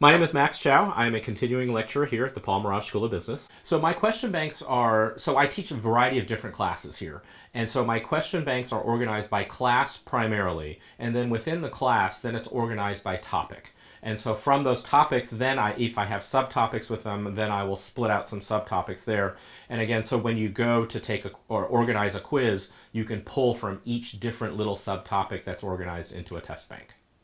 My name is Max Chow. I'm a continuing lecturer here at the Paul Merage School of Business. So my question banks are, so I teach a variety of different classes here. And so my question banks are organized by class primarily. And then within the class, then it's organized by topic. And so from those topics, then I, if I have subtopics with them, then I will split out some subtopics there. And again, so when you go to take a, or organize a quiz, you can pull from each different little subtopic that's organized into a test bank.